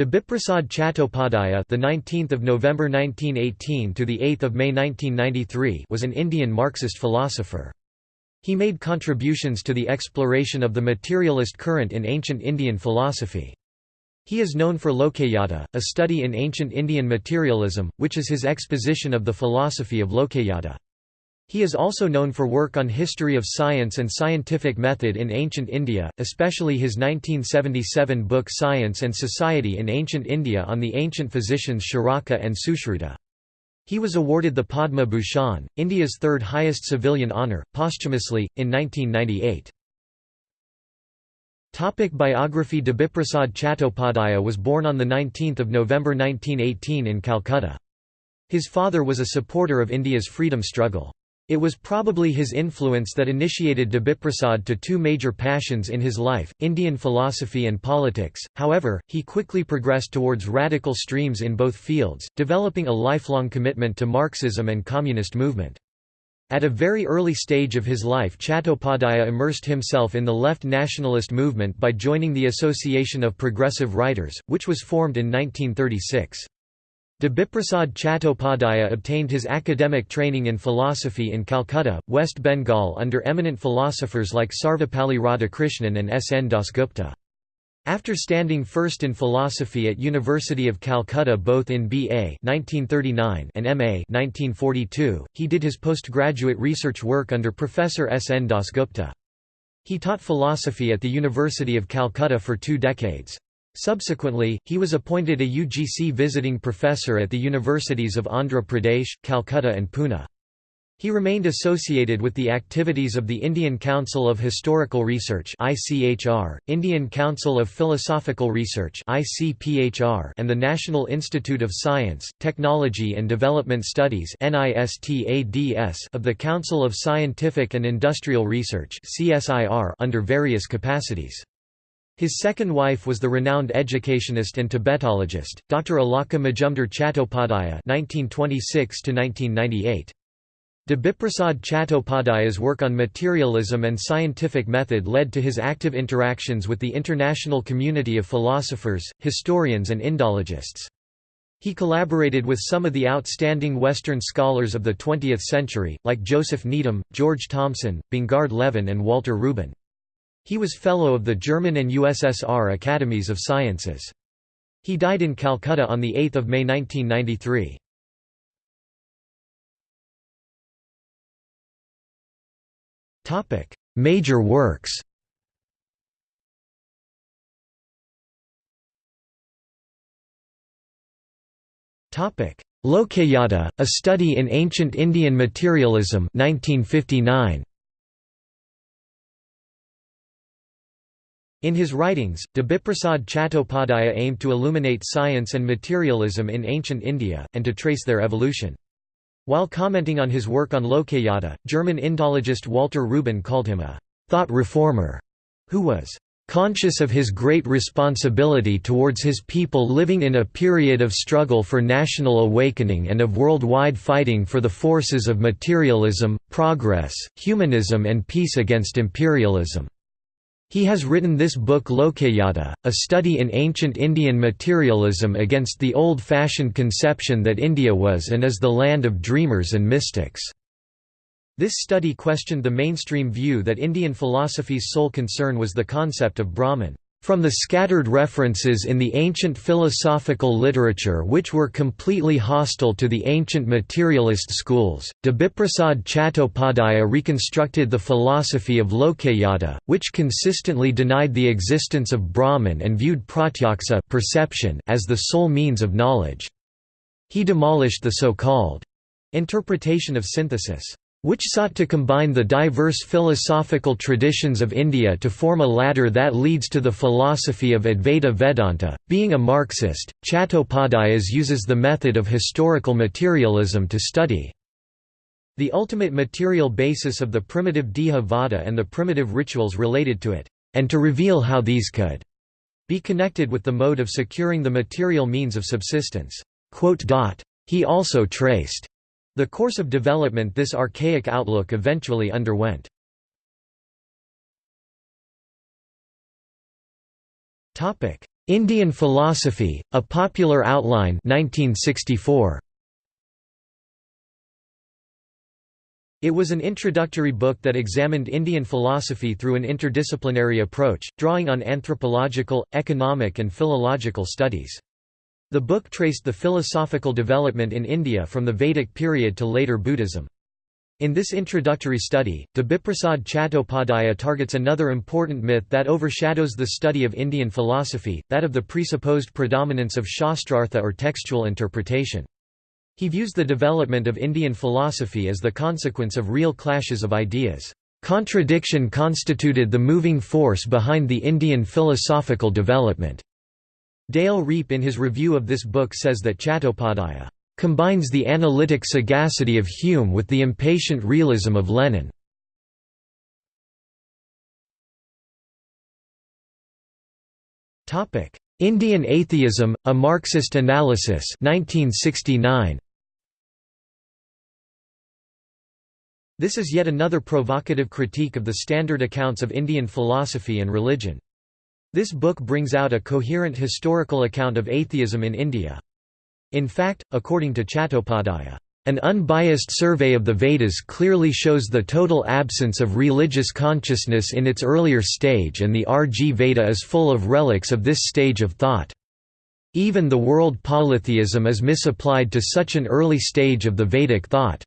Debiprasad Chattopadhyaya, the 19th of November 1918 to the 8th of May 1993, was an Indian Marxist philosopher. He made contributions to the exploration of the materialist current in ancient Indian philosophy. He is known for Lokayata, a study in ancient Indian materialism, which is his exposition of the philosophy of Lokayata. He is also known for work on history of science and scientific method in ancient India, especially his 1977 book Science and Society in Ancient India on the ancient physicians Charaka and Sushruta. He was awarded the Padma Bhushan, India's third highest civilian honour, posthumously, in 1998. Topic biography Debiprasad Chattopadhyaya was born on 19 November 1918 in Calcutta. His father was a supporter of India's freedom struggle. It was probably his influence that initiated Debiprasad to two major passions in his life, Indian philosophy and politics, however, he quickly progressed towards radical streams in both fields, developing a lifelong commitment to Marxism and communist movement. At a very early stage of his life Chattopadhyaya immersed himself in the left nationalist movement by joining the Association of Progressive Writers, which was formed in 1936. Debiprasad Chattopadhyaya obtained his academic training in philosophy in Calcutta, West Bengal under eminent philosophers like Sarvepalli Radhakrishnan and S. N. Dasgupta. After standing first in philosophy at University of Calcutta both in B.A. 1939 and M.A. 1942, he did his postgraduate research work under Professor S. N. Dasgupta. He taught philosophy at the University of Calcutta for two decades. Subsequently, he was appointed a UGC visiting professor at the universities of Andhra Pradesh, Calcutta and Pune. He remained associated with the activities of the Indian Council of Historical Research Indian Council of Philosophical Research and the National Institute of Science, Technology and Development Studies of the Council of Scientific and Industrial Research under various capacities. His second wife was the renowned educationist and Tibetologist, Dr. Alaka Majumdar Chattopadhyaya (1926–1998). Debiprasad Chattopadhyaya's work on materialism and scientific method led to his active interactions with the international community of philosophers, historians and Indologists. He collaborated with some of the outstanding Western scholars of the 20th century, like Joseph Needham, George Thomson, Bongard Levin and Walter Ruben. He was Fellow of the German and USSR Academies of Sciences. He died in Calcutta on 8 May 1993. Major works Lokayata, A Study in Ancient Indian Materialism 1959. In his writings, Debiprasad Chattopadhyaya aimed to illuminate science and materialism in ancient India, and to trace their evolution. While commenting on his work on Lokayata, German Indologist Walter Ruben called him a «thought reformer» who was conscious of his great responsibility towards his people living in a period of struggle for national awakening and of worldwide fighting for the forces of materialism, progress, humanism and peace against imperialism. He has written this book Lokayata, a study in ancient Indian materialism against the old-fashioned conception that India was and is the land of dreamers and mystics. This study questioned the mainstream view that Indian philosophy's sole concern was the concept of Brahman. From the scattered references in the ancient philosophical literature which were completely hostile to the ancient materialist schools, Debiprasad Chattopadhyaya reconstructed the philosophy of Lokayata, which consistently denied the existence of Brahman and viewed pratyaksa perception as the sole means of knowledge. He demolished the so-called interpretation of synthesis which sought to combine the diverse philosophical traditions of India to form a ladder that leads to the philosophy of Advaita Vedanta. Being a Marxist, Chattopadhyaya uses the method of historical materialism to study the ultimate material basis of the primitive Deha Vada and the primitive rituals related to it, and to reveal how these could be connected with the mode of securing the material means of subsistence. He also traced the course of development this archaic outlook eventually underwent. Indian Philosophy, A Popular Outline 1964. It was an introductory book that examined Indian philosophy through an interdisciplinary approach, drawing on anthropological, economic and philological studies. The book traced the philosophical development in India from the Vedic period to later Buddhism. In this introductory study, Debiprasad Chattopadhyaya targets another important myth that overshadows the study of Indian philosophy, that of the presupposed predominance of shastrartha or textual interpretation. He views the development of Indian philosophy as the consequence of real clashes of ideas. Contradiction constituted the moving force behind the Indian philosophical development. Dale Riepe in his review of this book says that Chattopadhyaya combines the analytic sagacity of Hume with the impatient realism of Lenin. Topic: Indian Atheism, A Marxist Analysis 1969. This is yet another provocative critique of the standard accounts of Indian philosophy and religion. This book brings out a coherent historical account of atheism in India. In fact, according to Chattopadhyaya, an unbiased survey of the Vedas clearly shows the total absence of religious consciousness in its earlier stage and the RG Veda is full of relics of this stage of thought. Even the world polytheism is misapplied to such an early stage of the Vedic thought.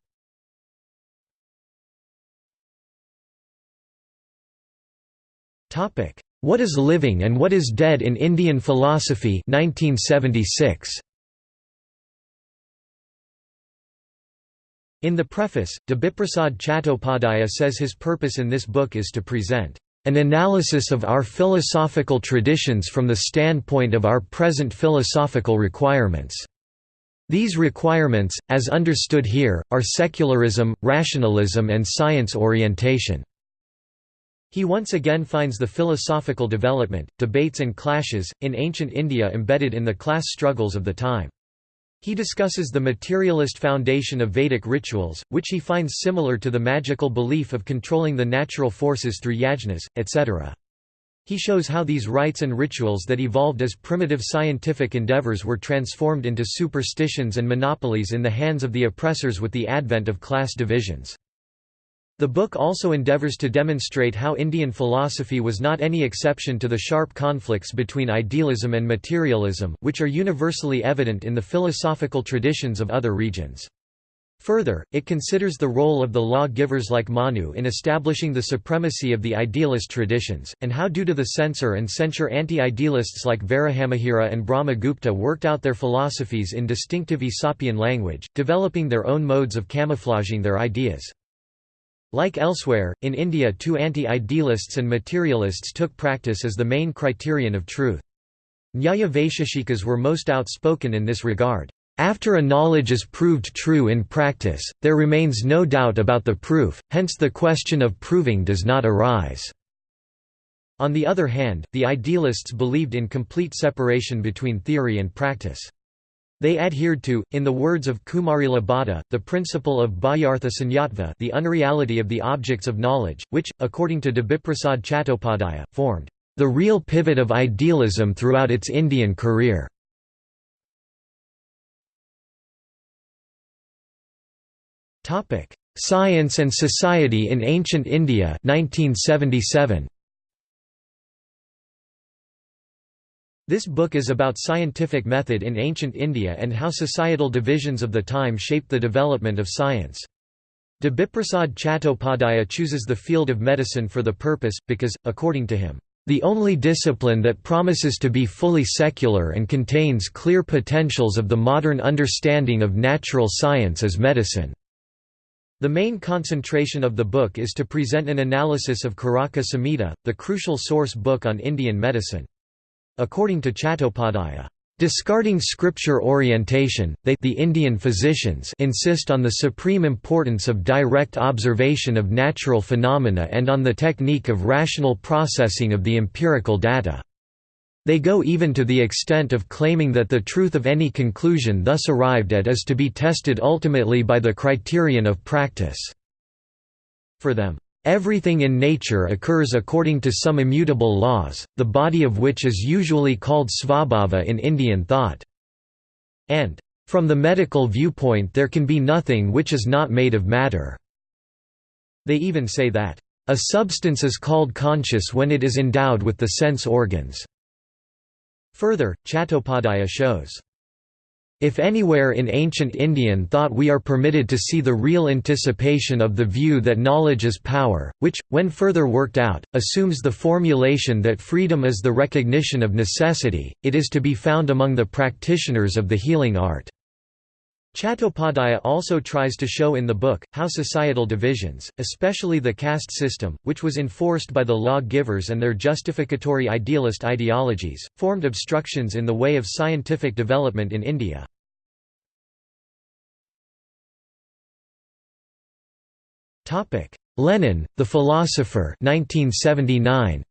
What is living and what is dead in Indian philosophy 1976. In the preface, Debiprasad Chattopadhyaya says his purpose in this book is to present an analysis of our philosophical traditions from the standpoint of our present philosophical requirements. These requirements, as understood here, are secularism, rationalism and science orientation. He once again finds the philosophical development, debates and clashes, in ancient India embedded in the class struggles of the time. He discusses the materialist foundation of Vedic rituals, which he finds similar to the magical belief of controlling the natural forces through yajnas, etc. He shows how these rites and rituals that evolved as primitive scientific endeavors were transformed into superstitions and monopolies in the hands of the oppressors with the advent of class divisions. The book also endeavors to demonstrate how Indian philosophy was not any exception to the sharp conflicts between idealism and materialism, which are universally evident in the philosophical traditions of other regions. Further, it considers the role of the law-givers like Manu in establishing the supremacy of the idealist traditions, and how due to the censor and censure anti-idealists like Varahamihira and Brahmagupta worked out their philosophies in distinctive Aesopian language, developing their own modes of camouflaging their ideas. Like elsewhere, in India two anti-idealists and materialists took practice as the main criterion of truth. Nyaya Vaisheshikas were most outspoken in this regard. After a knowledge is proved true in practice, there remains no doubt about the proof, hence the question of proving does not arise. On the other hand, the idealists believed in complete separation between theory and practice. They adhered to, in the words of Kumarila Bhatta, the principle of Bahyartha Sunyatva the unreality of the objects of knowledge, which, according to Debiprasad Chattopadhyaya, formed the real pivot of idealism throughout its Indian career. Science and Society in Ancient India 1977. This book is about scientific method in ancient India and how societal divisions of the time shaped the development of science. Debiprasad Chattopadhyaya chooses the field of medicine for the purpose, because, according to him, the only discipline that promises to be fully secular and contains clear potentials of the modern understanding of natural science is medicine. The main concentration of the book is to present an analysis of Caraka Samhita, the crucial source book on Indian medicine. According to Chattopadhyaya, Discarding scripture orientation, they the Indian physicians insist on the supreme importance of direct observation of natural phenomena and on the technique of rational processing of the empirical data. They go even to the extent of claiming that the truth of any conclusion thus arrived at is to be tested ultimately by the criterion of practice. For them, Everything in nature occurs according to some immutable laws, the body of which is usually called svabhava in Indian thought. And, from the medical viewpoint there can be nothing which is not made of matter. They even say that, a substance is called conscious when it is endowed with the sense organs. Further, Chattopadhyaya shows if anywhere in ancient Indian thought we are permitted to see the real anticipation of the view that knowledge is power, which, when further worked out, assumes the formulation that freedom is the recognition of necessity, it is to be found among the practitioners of the healing art. Chattopadhyaya also tries to show in the book, how societal divisions, especially the caste system, which was enforced by the law-givers and their justificatory idealist ideologies, formed obstructions in the way of scientific development in India. Lenin, the philosopher 1979.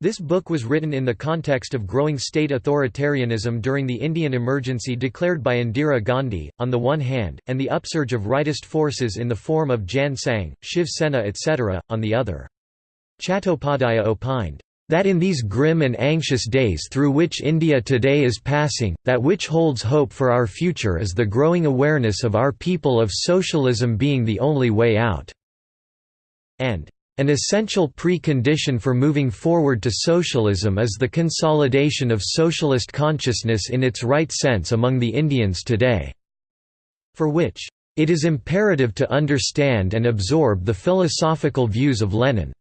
This book was written in the context of growing state authoritarianism during the Indian emergency declared by Indira Gandhi, on the one hand, and the upsurge of rightist forces in the form of Jan Sangh, Shiv Sena etc., on the other. Chattopadhyaya opined, "...that in these grim and anxious days through which India today is passing, that which holds hope for our future is the growing awareness of our people of socialism being the only way out." and an essential precondition for moving forward to socialism is the consolidation of socialist consciousness in its right sense among the Indians today. For which, it is imperative to understand and absorb the philosophical views of Lenin.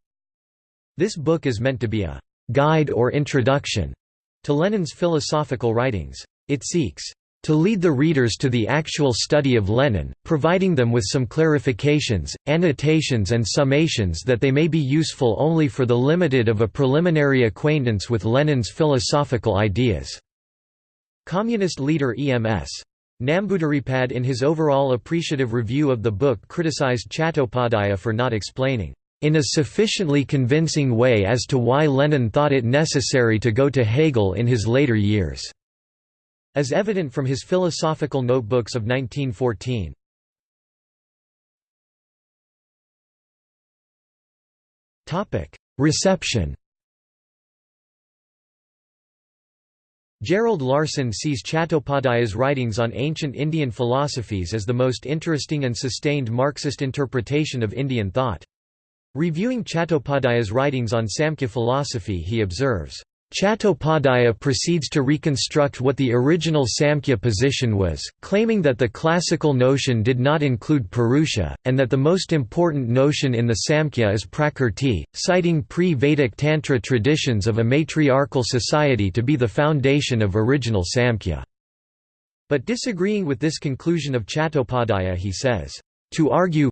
This book is meant to be a guide or introduction to Lenin's philosophical writings. It seeks to lead the readers to the actual study of Lenin, providing them with some clarifications, annotations and summations that they may be useful only for the limited of a preliminary acquaintance with Lenin's philosophical ideas." Communist leader EMS. Namboodiripad in his overall appreciative review of the book criticized Chattopadhyaya for not explaining, "...in a sufficiently convincing way as to why Lenin thought it necessary to go to Hegel in his later years." As evident from his philosophical notebooks of 1914. Reception Gerald Larson sees Chattopadhyaya's writings on ancient Indian philosophies as the most interesting and sustained Marxist interpretation of Indian thought. Reviewing Chattopadhyaya's writings on Samkhya philosophy he observes, Chattopadhyaya proceeds to reconstruct what the original Samkhya position was, claiming that the classical notion did not include Purusha, and that the most important notion in the Samkhya is Prakrti, citing pre-Vedic Tantra traditions of a matriarchal society to be the foundation of original Samkhya. But disagreeing with this conclusion of Chattopadhyaya he says, "...to argue,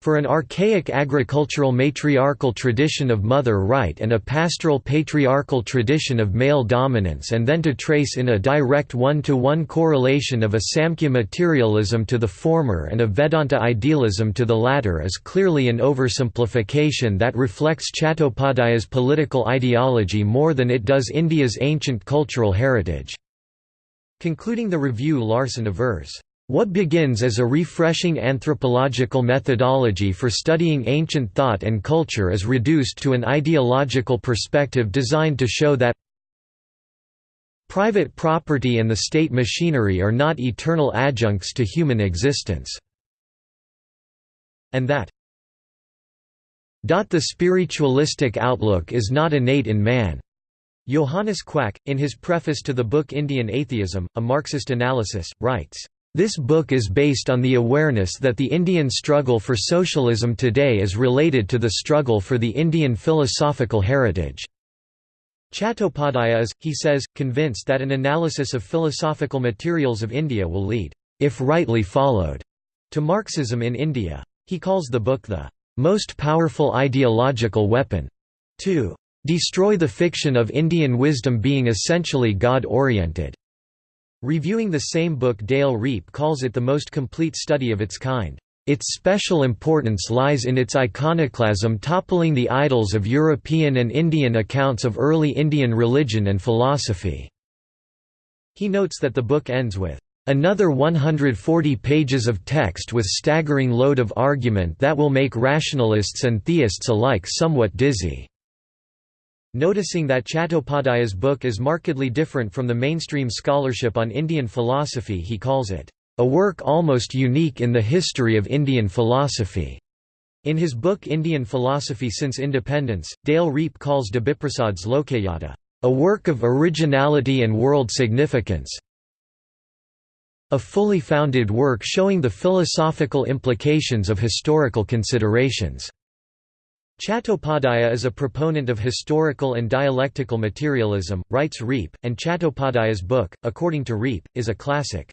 for an archaic agricultural matriarchal tradition of mother right and a pastoral patriarchal tradition of male dominance and then to trace in a direct one-to-one -one correlation of a Samkhya materialism to the former and a Vedanta idealism to the latter is clearly an oversimplification that reflects Chattopadhyaya's political ideology more than it does India's ancient cultural heritage." Concluding the review Larson avers, what begins as a refreshing anthropological methodology for studying ancient thought and culture is reduced to an ideological perspective designed to show that private property and the state machinery are not eternal adjuncts to human existence, and that the spiritualistic outlook is not innate in man. Johannes Quack, in his preface to the book Indian Atheism, A Marxist Analysis, writes, this book is based on the awareness that the Indian struggle for socialism today is related to the struggle for the Indian philosophical heritage. Chattopadhyaya is, he says, convinced that an analysis of philosophical materials of India will lead, if rightly followed, to Marxism in India. He calls the book the most powerful ideological weapon to destroy the fiction of Indian wisdom being essentially God-oriented. Reviewing the same book Dale Riepe calls it the most complete study of its kind. Its special importance lies in its iconoclasm toppling the idols of European and Indian accounts of early Indian religion and philosophy. He notes that the book ends with, Another 140 pages of text with staggering load of argument that will make rationalists and theists alike somewhat dizzy." Noticing that Chattopadhyay's book is markedly different from the mainstream scholarship on Indian philosophy he calls it, "...a work almost unique in the history of Indian philosophy." In his book Indian Philosophy Since Independence, Dale Riepe calls Debiprasad's Lokayata, "...a work of originality and world significance, a fully founded work showing the philosophical implications of historical considerations. Chattopadhyaya is a proponent of historical and dialectical materialism, writes Riepe, and Chattopadhyay's book, according to Riepe, is a classic.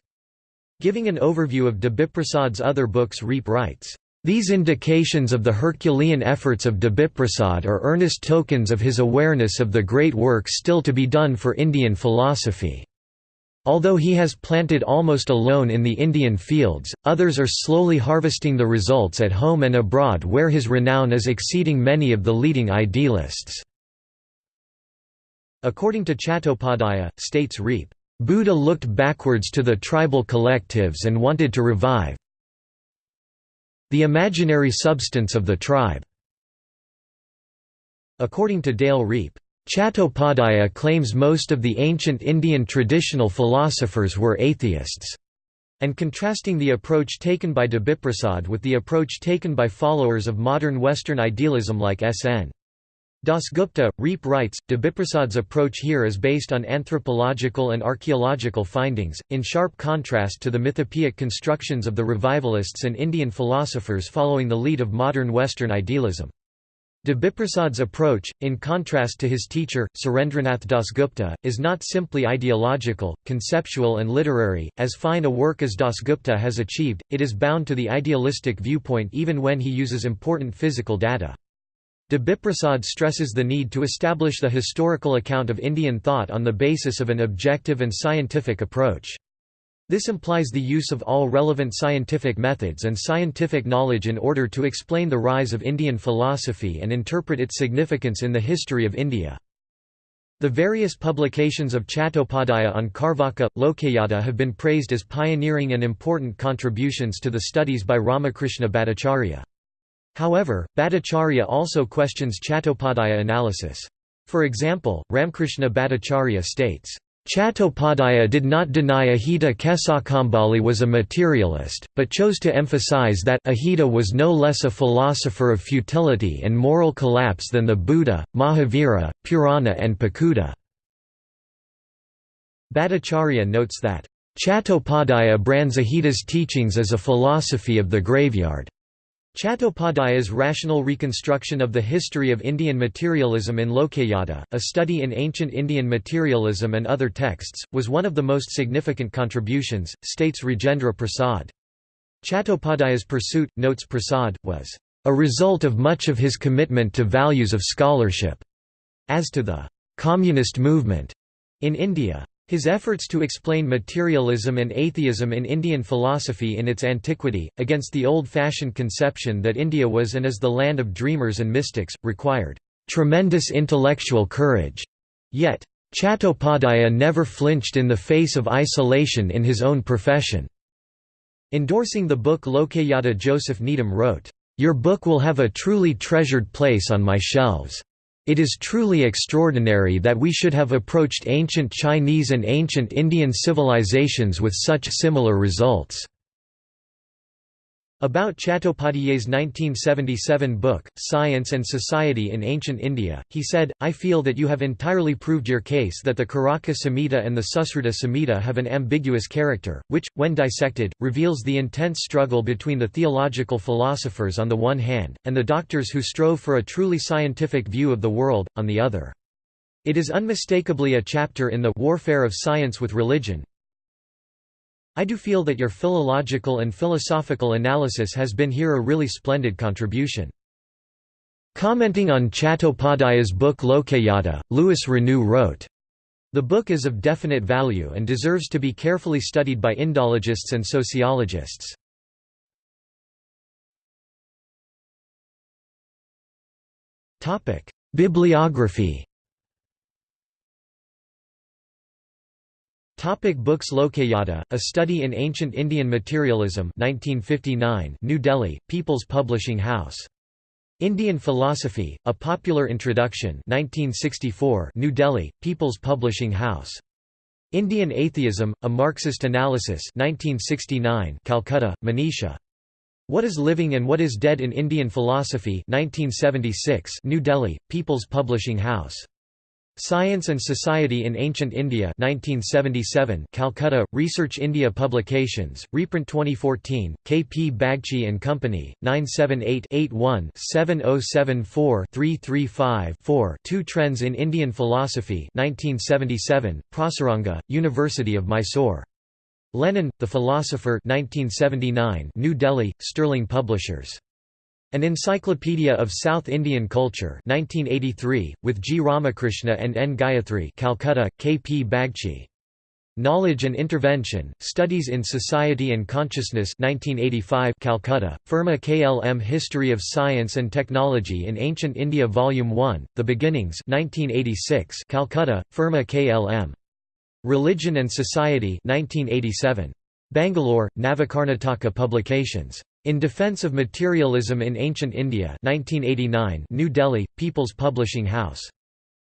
Giving an overview of Debiprasad's other books Riepe writes, "...these indications of the Herculean efforts of Debiprasad are earnest tokens of his awareness of the great work still to be done for Indian philosophy." Although he has planted almost alone in the Indian fields, others are slowly harvesting the results at home and abroad where his renown is exceeding many of the leading idealists. According to Chattopadhyaya, states Riepe, Buddha looked backwards to the tribal collectives and wanted to revive the imaginary substance of the tribe. According to Dale Riepe, Chattopadhyaya claims most of the ancient Indian traditional philosophers were atheists, and contrasting the approach taken by Debiprasad with the approach taken by followers of modern Western idealism like S.N. Dasgupta, Riepe writes, Debiprasad's approach here is based on anthropological and archaeological findings, in sharp contrast to the mythopoeic constructions of the revivalists and Indian philosophers following the lead of modern Western idealism. Debiprasad's approach, in contrast to his teacher, Surendranath Dasgupta, is not simply ideological, conceptual and literary. As fine a work as Dasgupta has achieved, it is bound to the idealistic viewpoint even when he uses important physical data. Debiprasad stresses the need to establish the historical account of Indian thought on the basis of an objective and scientific approach. This implies the use of all relevant scientific methods and scientific knowledge in order to explain the rise of Indian philosophy and interpret its significance in the history of India. The various publications of Chattopadhyaya on Carvaka, Lokayata have been praised as pioneering and important contributions to the studies by Ramakrishna Bhattacharya. However, Bhattacharya also questions Chattopadhyaya analysis. For example, Ramkrishna Bhattacharya states, Chattopadhyaya did not deny Ajita Kesakambali was a materialist, but chose to emphasize that Ajita was no less a philosopher of futility and moral collapse than the Buddha, Mahavira, Purana and Pakudha. Bhattacharya notes that, Chattopadhyaya brands Ajita's teachings as a philosophy of the graveyard. Chattopadhyaya's rational reconstruction of the history of Indian materialism in Lokayata, a study in ancient Indian materialism and other texts, was one of the most significant contributions, states Rajendra Prasad. Chattopadhyaya's pursuit, notes Prasad, was a result of much of his commitment to values of scholarship. As to the communist movement in India, his efforts to explain materialism and atheism in Indian philosophy in its antiquity, against the old-fashioned conception that India was and is the land of dreamers and mystics, required tremendous intellectual courage. Yet, Chattopadhyaya never flinched in the face of isolation in his own profession. Endorsing the book Lokayata Joseph Needham wrote, "...your book will have a truly treasured place on my shelves." It is truly extraordinary that we should have approached ancient Chinese and ancient Indian civilizations with such similar results. About Chattopadhyay's 1977 book, Science and Society in Ancient India, he said, I feel that you have entirely proved your case that the Caraka Samhita and the Susruta Samhita have an ambiguous character, which, when dissected, reveals the intense struggle between the theological philosophers on the one hand, and the doctors who strove for a truly scientific view of the world, on the other. It is unmistakably a chapter in the warfare of science with religion, I do feel that your philological and philosophical analysis has been here a really splendid contribution. Commenting on Chattopadhyaya's book Lokayata, Louis Renou wrote, The book is of definite value and deserves to be carefully studied by Indologists and sociologists. Bibliography Topic books Lokayata, A Study in Ancient Indian Materialism 1959 New Delhi, People's Publishing House. Indian Philosophy, A Popular Introduction 1964 New Delhi, People's Publishing House. Indian Atheism, A Marxist Analysis 1969 Calcutta, Manisha. What is Living and What is Dead in Indian Philosophy 1976 New Delhi, People's Publishing House. Science and Society in Ancient India 1977 Calcutta, Research India Publications, reprint 2014, K. P. Bagchi and Company, 978-81-7074-335-4 Two Trends in Indian Philosophy 1977, Prasaranga, University of Mysore. Lenin, The Philosopher 1979 New Delhi, Sterling Publishers. An Encyclopedia of South Indian Culture 1983, with G. Ramakrishna and N. Gayatri Calcutta, K. P. Bagchi. Knowledge and Intervention, Studies in Society and Consciousness 1985 Calcutta, Firma KLM History of Science and Technology in Ancient India Volume 1, The Beginnings 1986 Calcutta, Firma KLM. Religion and Society 1987. Bangalore, Navakarnataka Publications. In Defense of Materialism in Ancient India 1989 New Delhi, People's Publishing House.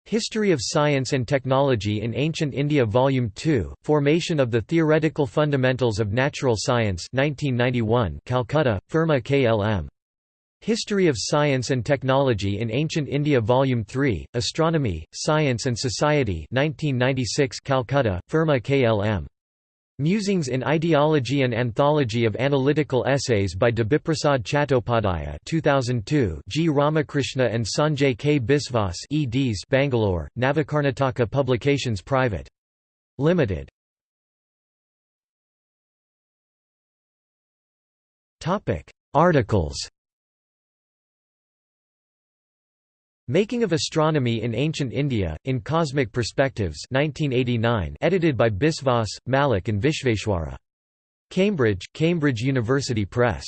History of Science and Technology in Ancient India Volume 2, Formation of the Theoretical Fundamentals of Natural Science 1991 Calcutta, Firma KLM. History of Science and Technology in Ancient India Volume 3, Astronomy, Science and Society 1996 Calcutta, Firma KLM. Musings in Ideology and Anthology of Analytical Essays by Debiprasad Chattopadhyaya 2002 G. Ramakrishna and Sanjay K. Biswas eds Bangalore, Navakarnataka Publications Private. Limited. Articles Making of Astronomy in Ancient India, in Cosmic Perspectives 1989, edited by Biswas, Malik and Vishveshwara. Cambridge, Cambridge University Press.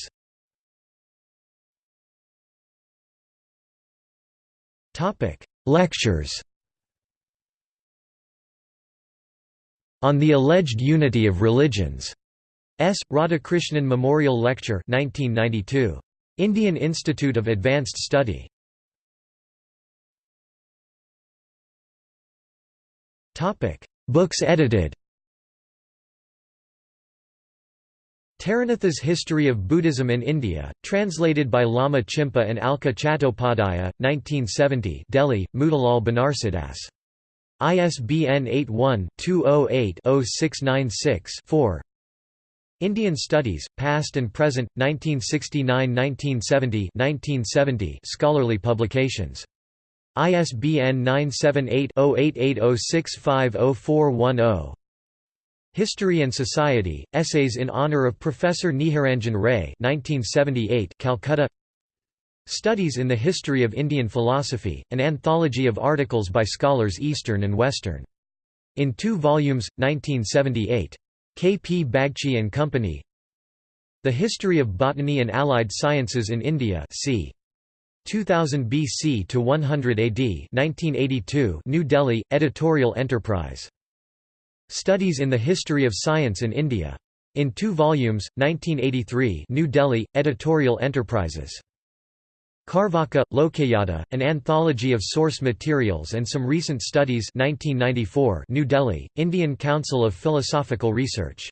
Lectures On the Alleged Unity of Religions. S. Radhakrishnan Memorial Lecture 1992. Indian Institute of Advanced Study. Topic: Books edited. Taranatha's History of Buddhism in India, translated by Lama Chimpa and Alka Chattopadhyaya, 1970 Delhi, Motilal Banarsidass. ISBN 81-208-0696-4 Indian Studies, Past and Present, 1969–1970 1970 scholarly publications ISBN 978-0880650410. History and Society, Essays in Honour of Professor Niharanjan Ray 1978 Calcutta Studies in the History of Indian Philosophy, an anthology of articles by scholars Eastern and Western. In two volumes, 1978. K. P. Bagchi and Company The History of Botany and Allied Sciences in India c. 2000 BC to 100 AD 1982 New Delhi, Editorial Enterprise. Studies in the History of Science in India. In two volumes, 1983 New Delhi, Editorial Enterprises. Carvaka, Lokayata, an anthology of source materials and some recent studies 1994 New Delhi, Indian Council of Philosophical Research.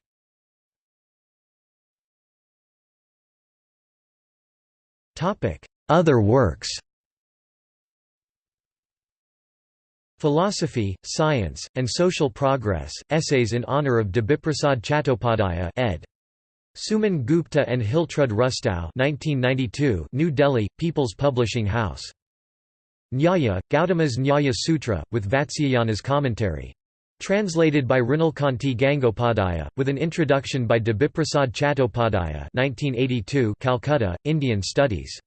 Other works Philosophy, Science, and Social Progress, Essays in Honour of Debiprasad Chattopadhyaya ed. Suman Gupta and Hiltrud Rustow 1992 New Delhi, People's Publishing House. Nyaya, Gautama's Nyaya Sutra, with Vatsyayana's commentary. Translated by Mrinalkanti Gangopadhyaya, with an introduction by Debiprasad Chattopadhyaya 1982 Calcutta, Indian Studies.